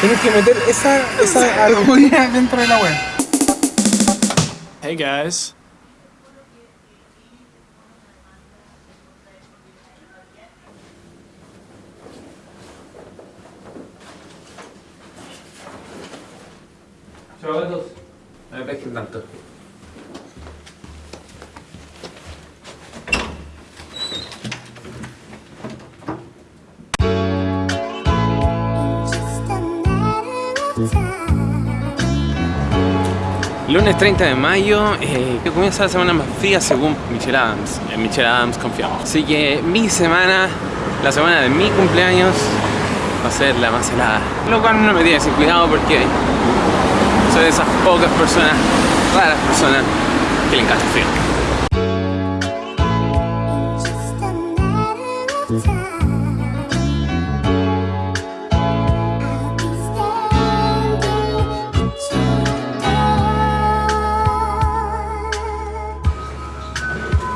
Tienes que meter esa, esa dentro de la web. Hey guys. Chao gatos. No me pesquen tanto. Lunes 30 de mayo, eh, que comienza la semana más fría según Michelle Adams. En Michelle Adams confiamos. Así que mi semana, la semana de mi cumpleaños, va a ser la más helada. Lo cual no me tiene sin cuidado porque soy de esas pocas personas, raras personas, que le encanta el frío.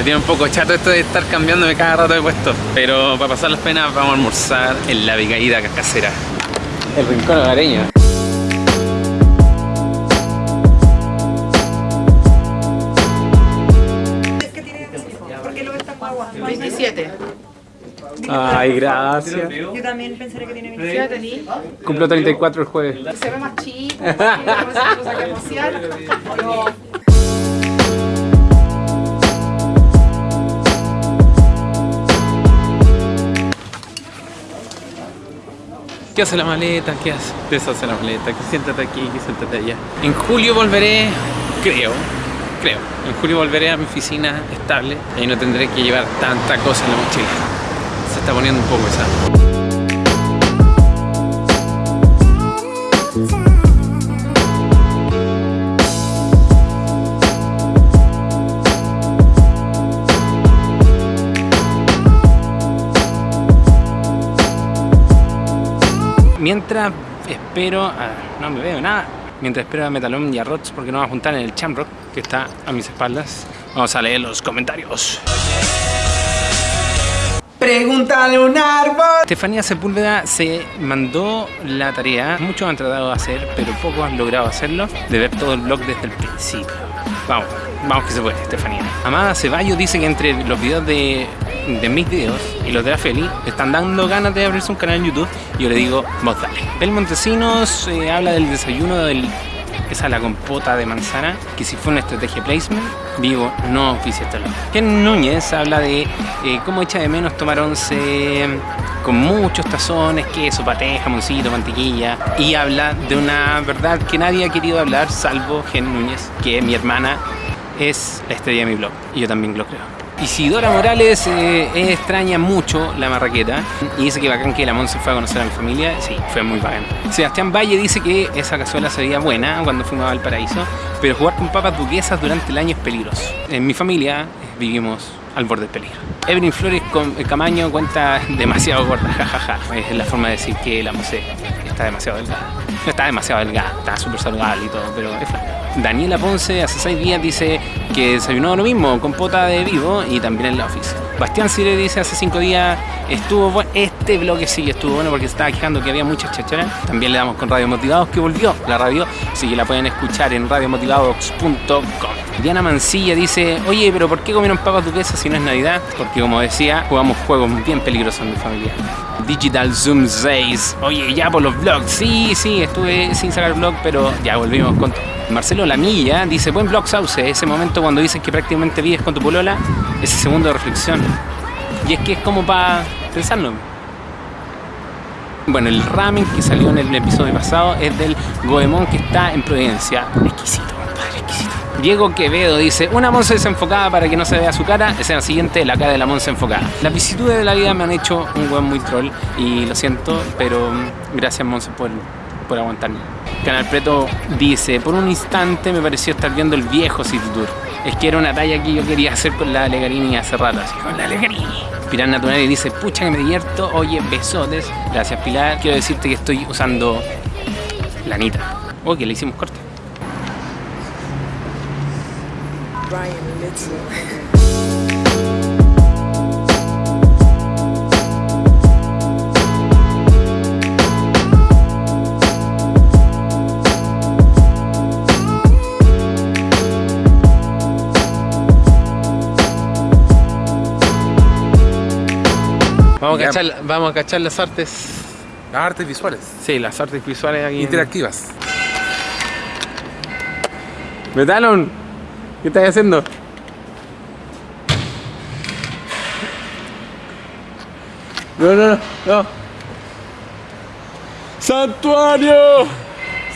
Me tiene un poco chato esto de estar cambiándome cada rato de puesto. Pero para pasar las penas vamos a almorzar en la Vicaída Casera. El rincón hogareño. ¿Por qué lo ves tan guagua? 27. Ay, gracias. Yo también pensaría que tiene 27. Cumplo 34 el jueves. Se ve más chico, no sé, ¿Qué hace la maleta? ¿Qué hace? Deshace la maleta, que siéntate aquí, que siéntate allá. En julio volveré, creo, creo. En julio volveré a mi oficina estable y no tendré que llevar tanta cosa en la mochila. Se está poniendo un poco pesado. Mientras espero no me veo nada. Mientras espero a Metalón y a Rots porque nos vamos a juntar en el Chamrock que está a mis espaldas. Vamos a leer los comentarios. Pregúntale un árbol. Estefanía Sepúlveda se mandó la tarea, muchos han tratado de hacer, pero pocos han logrado hacerlo, de ver todo el blog desde el principio. Vamos, vamos que se puede, Estefanía. Amada Ceballos dice que entre los videos de, mis videos y los de la Feli, están dando ganas de abrirse un canal en YouTube. Yo le digo, vos dale. El Montesinos eh, habla del desayuno del esa la compota de manzana, que si fue una estrategia placement, vivo, no oficia luego. Ken Núñez habla de eh, cómo echa de menos tomar once con muchos tazones, queso, paté, jamoncito, mantequilla, y habla de una verdad que nadie ha querido hablar, salvo Ken Núñez, que mi hermana es la estrella de mi blog, y yo también lo creo. Isidora Morales eh, extraña mucho la marraqueta y dice que bacán que la Monse fue a conocer a mi familia. Sí, fue muy bacán. Sebastián Valle dice que esa cazuela sería buena cuando fuimos a Valparaíso, pero jugar con papas duquesas durante el año es peligroso. En mi familia eh, vivimos al borde del peligro. Evelyn Flores con- eh, Camaño cuenta demasiado gorda, jajaja. Es la forma de decir que la Monse está demasiado delgada. No está demasiado delgada, está súper saludable y todo, pero es flaca. Daniela Ponce hace seis días dice que desayunó lo mismo, con pota de vivo y también en la office. Bastián Cire dice hace cinco días estuvo bueno, este bloque sí estuvo bueno porque estaba quejando que había muchas chacharas. También le damos con Radio Motivados que volvió la radio, así que la pueden escuchar en radiomotivados.com. Diana Mancilla dice, oye, pero ¿por qué comieron papas duquesas si no es Navidad? Porque como decía, jugamos juegos bien peligrosos en mi familia. Digital Zoom 6, oye, ya por los vlogs, sí, sí, estuve sin sacar vlog, pero ya volvimos con todo. Marcelo Lamilla dice, buen vlog Sauce, ese momento cuando dices que prácticamente vives con tu polola, ese segundo de reflexión. Y es que es como para pensarlo. Bueno, el ramen que salió en el episodio pasado es del Goemon que está en Providencia. Exquisito, compadre, exquisito. Diego Quevedo dice, una Monse desenfocada para que no se vea su cara. Escena siguiente, la cara de la Monse enfocada. Las vicisitudes de la vida me han hecho un weón muy troll y lo siento, pero mm, gracias Monse por, por aguantarme. Canal Preto dice, por un instante me pareció estar viendo el viejo City. Es que era una talla que yo quería hacer con la Legarini hace rato, así con la Legarini. Pilar Natural dice, pucha que me divierto, oye, besotes. Gracias Pilar, quiero decirte que estoy usando lanita. Oh, que le hicimos corte. Vamos a, cachar, vamos a cachar las artes. Las artes visuales. Sí, las artes visuales aquí. en- Interactivas. Metalon, ¿qué estás haciendo? No, no, no, no. ¡Santuario!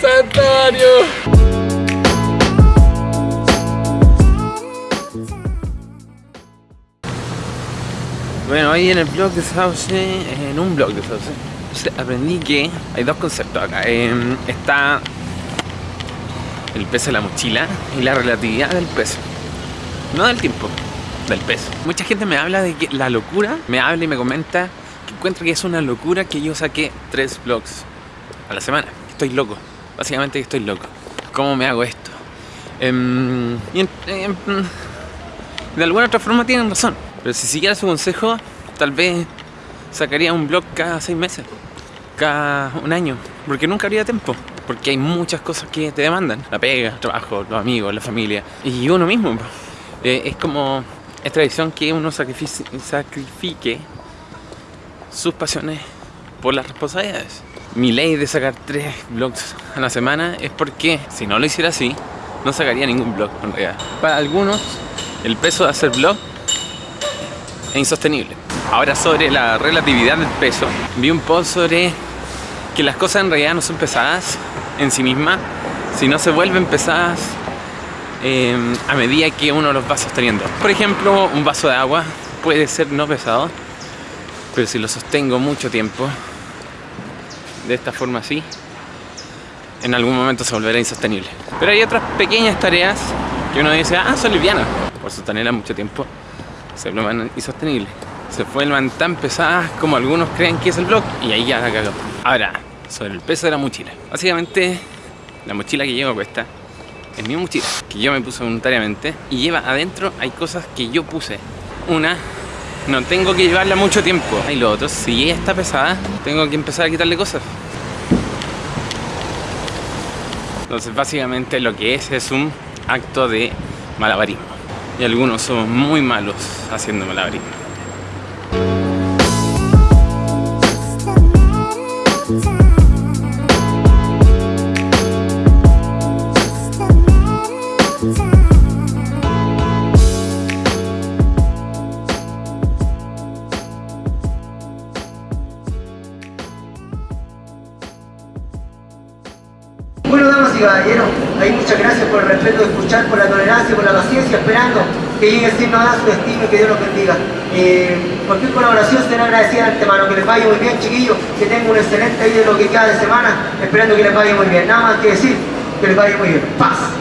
¡Santuario! Bueno, ahí en el blog de Sauce, en un blog de Sauce, aprendí que hay dos conceptos acá. Em, está el peso de la mochila y la relatividad del peso. No del tiempo, del peso. Mucha gente me habla de que la locura, me habla y me comenta que encuentra que es una locura que yo saqué tres vlogs a la semana. Estoy loco, básicamente estoy loco. ¿Cómo me hago esto? Em, y em, de alguna otra forma tienen razón. Pero si siguiera su consejo, tal vez sacaría un vlog cada seis meses cada un año, porque nunca habría tiempo, porque hay muchas cosas que te demandan, la pega, el trabajo, los amigos, la familia y uno mismo. Eh, es como, es tradición que uno sacrifique sus pasiones por las responsabilidades. Mi ley de sacar tres vlogs a la semana es porque si no lo hiciera así, no sacaría ningún vlog en realidad. Para algunos, el peso de hacer vlog insostenible. Ahora sobre la relatividad del peso, vi un post sobre que las cosas en realidad no son pesadas en sí mismas, sino se vuelven pesadas eh, a medida que uno los va sosteniendo. Por ejemplo, un vaso de agua puede ser no pesado, pero si lo sostengo mucho tiempo, de esta forma así, en algún momento se volverá insostenible. Pero hay otras pequeñas tareas que uno dice, ah, son livianas, por sostenerlas mucho tiempo se vuelvan insostenibles. Se vuelvan tan pesadas como algunos creen que es el blog y ahí ya la cagó. Ahora, sobre el peso de la mochila. Básicamente, la mochila que llevo cuesta es mi mochila, que yo me puse voluntariamente y lleva adentro, hay cosas que yo puse. Una, no tengo que llevarla mucho tiempo. Y lo otro, si ella está pesada, tengo que empezar a quitarle cosas. Entonces básicamente lo que es es un acto de malabarismo. Y algunos somos muy malos haciendo malabarismo. Bueno, damas y caballeros, ahí muchas gracias por el respeto de escuchar, por la tolerancia, por la paciencia, esperando que llegue el signo de su destino y que Dios los bendiga. Eh, cualquier colaboración será agradecida de antemano, que les vaya muy bien, chiquillos, que tengan un excelente día de lo que queda de semana, esperando que les vaya muy bien. Nada más que decir, que les vaya muy bien. Paz.